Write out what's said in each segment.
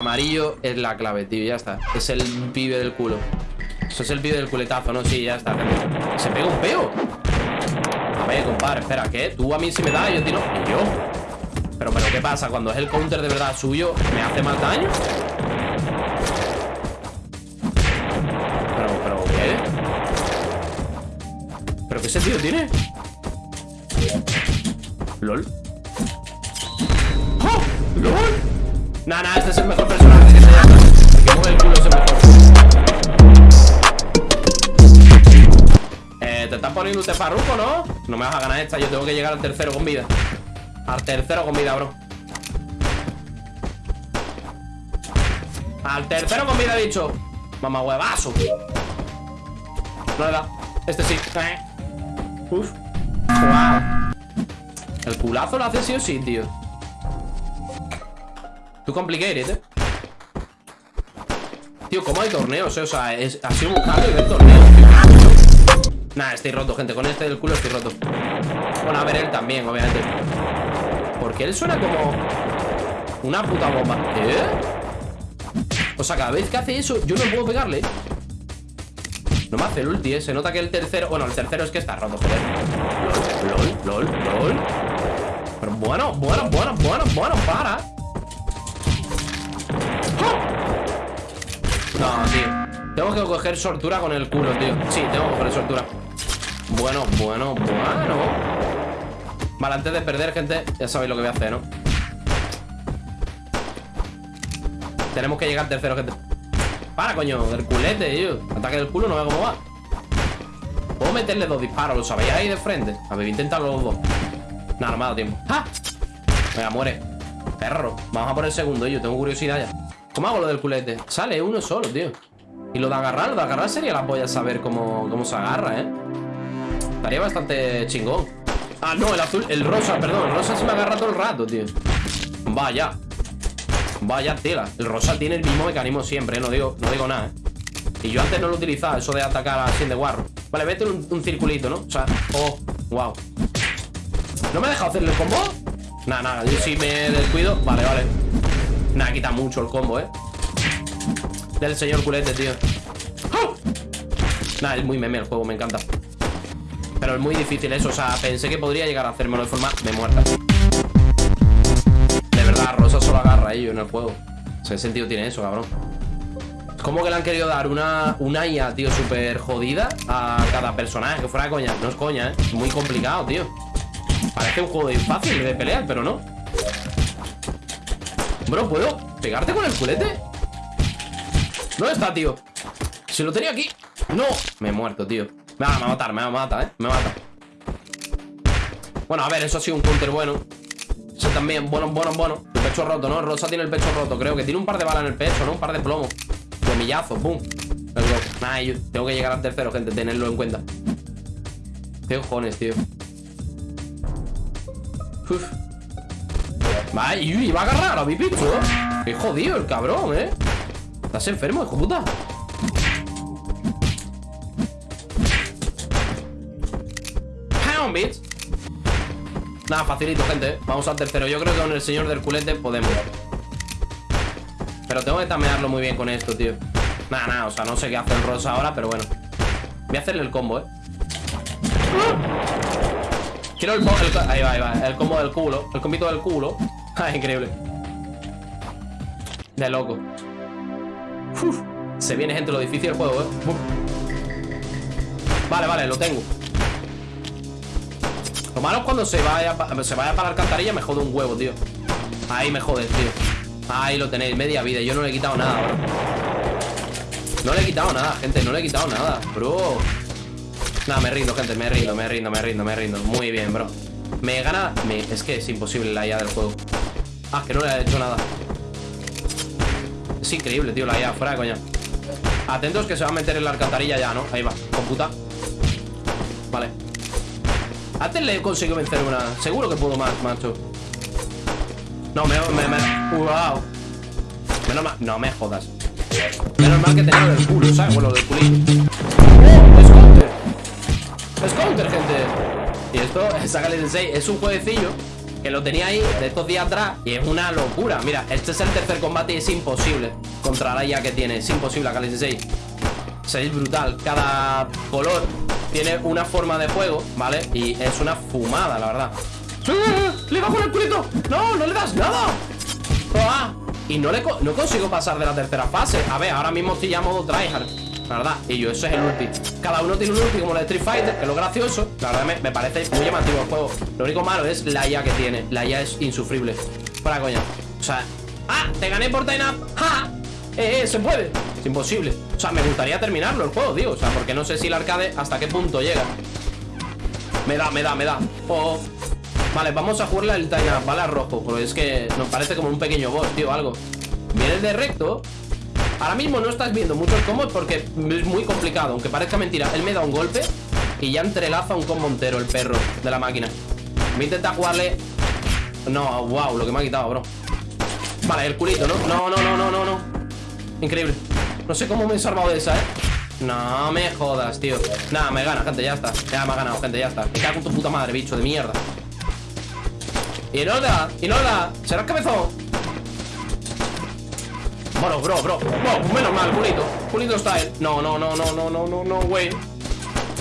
Amarillo es la clave, tío, ya está. Es el pibe del culo. Eso es el pibe del culetazo, ¿no? Sí, ya está. Se pega un peo. A ver, compadre, espera, ¿qué? Tú a mí si me das, yo tiro. ¿Y yo? Pero, pero, ¿qué pasa? Cuando es el counter de verdad suyo, ¿me hace más daño? Pero, pero, ¿qué? ¿Pero qué ese tío tiene? ¿Lol? Nah, nah, este es el mejor personaje que se llama. El que mueve el culo es el mejor. Eh, te estás poniendo usted farruco, ¿no? No me vas a ganar esta, yo tengo que llegar al tercero con vida. Al tercero con vida, bro. Al tercero con vida, dicho. Mamá huevazo. No le da. Este sí. Eh. Uf. Wow. El culazo lo hace sí o sí, tío. Tú complicated, eh. Tío, ¿cómo hay torneos? Eh? O sea, es, ha sido un cambio de torneo. Nah, estoy roto, gente. Con este del culo estoy roto. Bueno, a ver, él también, obviamente. Porque él suena como una puta bomba. ¿Qué? O sea, cada vez que hace eso, yo no puedo pegarle. No me hace el ulti, ¿eh? Se nota que el tercero... Bueno, el tercero es que está roto, joder. LOL, LOL, LOL, LOL. Pero bueno, bueno, bueno, bueno, bueno, para. No, tío. Tengo que coger sortura con el culo, tío. Sí, tengo que coger sortura. Bueno, bueno, bueno. Vale, antes de perder, gente, ya sabéis lo que voy a hacer, ¿no? Tenemos que llegar tercero, gente. Para, coño, del culete, tío. Ataque del culo, no veo cómo va. Puedo meterle dos disparos, ¿lo sabéis ahí de frente? A ver, intentarlo los dos. Nada, no me ha dado tiempo. ¡Ah! Venga, muere. Perro. Vamos a por el segundo, yo tengo curiosidad ya. ¿Cómo hago lo del culete? Sale uno solo, tío. Y lo de agarrar, lo de agarrar sería la polla saber cómo, cómo se agarra, ¿eh? Estaría bastante chingón. Ah, no, el azul, el rosa, perdón. El rosa se me agarra todo el rato, tío. Vaya. Vaya tela. El rosa tiene el mismo mecanismo siempre, ¿eh? No digo, no digo nada, ¿eh? Y yo antes no lo utilizaba, eso de atacar así de guarro. Vale, vete un, circulito, ¿no? O sea, oh, wow. ¿No me ha dejado hacerle el combo? Nada, nada, yo sí me descuido. Vale, vale. Nada, quita mucho el combo, ¿eh? Del señor culete, tío. Nada, es muy meme el juego, me encanta. Pero es muy difícil eso, o sea, pensé que podría llegar a hacérmelo de forma de muerta. De verdad, Rosa solo agarra a ello en el juego. ¿Qué sentido tiene eso, cabrón? ¿Cómo que le han querido dar una, una IA, tío, súper jodida a cada personaje? Que fuera coña. No es coña, ¿eh? Es muy complicado, tío. Parece un juego fácil de pelear, pero no. Bro, ¿puedo pegarte con el culete? ¿Dónde está, tío? Si lo tenía aquí ¡No! Me he muerto, tío Me va, a matar, me va a matar, ¿eh? Me mata Bueno, a ver, eso ha sido un counter bueno Eso también, bueno, bueno, bueno El pecho roto, ¿no? Rosa tiene el pecho roto Creo que tiene un par de balas en el pecho, ¿no? Un par de plomo Plomillazo, boom Nada, yo tengo que llegar al tercero, gente Tenerlo en cuenta Qué cojones, tío Uf Vale, y va a agarrar a mi picho Qué jodido el cabrón, ¿eh? Estás enfermo, hijo puta. Pound, bitch Nada, facilito, gente Vamos al tercero. Yo creo que con el señor del culete podemos. Pero tengo que tamearlo muy bien con esto, tío. Nada, nada, o sea, no sé qué hace el rosa ahora Pero bueno. Voy a hacerle el combo, eh Quiero el, el, Ahí va, ahí va El combo del culo El combito del culo Ah, increíble. De loco. Se viene, gente, lo difícil del juego, eh. Vale, vale, lo tengo. Lo malo es cuando se vaya, se vaya para la alcantarilla Me jode un huevo, tío. Ahí me jodes, tío. Ahí lo tenéis, media vida Yo no le he quitado nada, bro No le he quitado nada, gente No le he quitado nada, bro. Nada, me rindo, gente Me rindo, me rindo, me rindo, me rindo. Muy bien, bro. Me gana... Es que es imposible la IA del juego Ah, que no le ha hecho nada. Es increíble, tío, la IA Fuera de coña. Atentos que se va a meter en la alcantarilla ya, ¿no? Ahí va, computa. Vale. Antes le he conseguido vencer una. Seguro que puedo más, macho. No, me... me, me. Wow Menos mal... No me jodas. Menos mal que tenía el culo, ¿sabes? Bueno, del culillo. ¡Oh! ¡Es counter! ¡Es counter, gente! Y esto, sácale de 6 Es un jueguecillo que lo tenía ahí de estos días atrás y es una locura. Mira, este es el tercer combate y es imposible contra la IA que tiene. Es imposible, Kali Sensei. O sea, es brutal. Cada color tiene una forma de juego, ¿vale? Y es una fumada, la verdad. ¡Sí! ¡Le bajo el culito! ¡No! ¡No le das nada! ¡Ah! Y no, le no consigo pasar de la tercera fase. A ver, ahora mismo estoy ya modo tryhard. La verdad, y yo, eso es el ulti. Cada uno tiene un ulti como de Street Fighter Que es lo gracioso, la verdad me, parece muy llamativo el juego. Lo único malo es la IA que tiene. La IA es insufrible. Para coña, o sea, ¡ah! Te gané por Time Up ¡Ja! ¡Eh, eh! Se puede Es imposible. O sea, me gustaría terminarlo el juego, tío. O sea, porque no sé si el arcade hasta qué punto llega. Me da, me da, me da. Oh. Vale, vamos a jugarle el Time Up, ¿vale? rojo Porque es que nos parece como un pequeño boss, tío, algo. Viene de recto Ahora mismo no estás viendo muchos combos porque es muy complicado. Aunque parezca mentira Él me da un golpe Y ya entrelaza un combo entero el perro de la máquina. Voy a intentar jugarle. No, wow, lo que me ha quitado, bro. Vale, el culito, ¿no? No, no, no, no, no, no. Increíble. No sé cómo me he salvado de esa, ¿eh? No me jodas, tío. Nada, me gana, gente, ya está. Ya me ha ganado, gente, ya está. Me cago en tu puta madre, bicho de mierda. Y no da, y no da. Será el cabezón bueno, bro, bro. Menos mal, culito Culito style No, no, no, no, no, no, no, no, güey.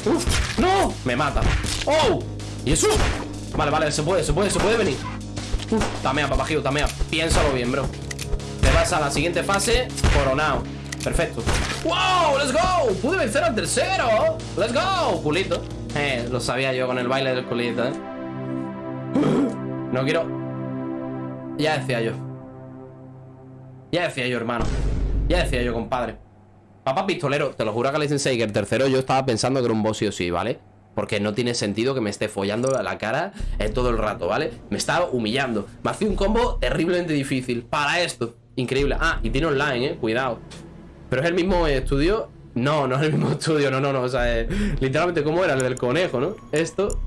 Uf, no. Me mata. Oh ¿Y eso? Vale, vale, se puede, se puede, se puede venir. Uf, tamea, papajillo, tamea. Piénsalo bien, bro. Te vas a la siguiente fase Coronado Perfecto. ¡Wow! ¡Let's go! Pude vencer al tercero. ¡Let's go! Culito Eh, lo sabía yo con el baile del culito, eh. No quiero. Ya decía yo ya decía yo, hermano. Ya decía yo, compadre. Papá pistolero, te lo juro que le dicen que el tercero yo estaba pensando que era un boss sí o sí, ¿vale? Porque no tiene sentido que me esté follando la cara eh, todo el rato, ¿vale? Me estaba humillando. Me hacía un combo terriblemente difícil para esto. Increíble. Ah, y tiene online, ¿eh? Cuidado. ¿Pero es el mismo estudio? No, no es el mismo estudio, no, no, no. O sea, literalmente, ¿cómo era el del conejo, no? Esto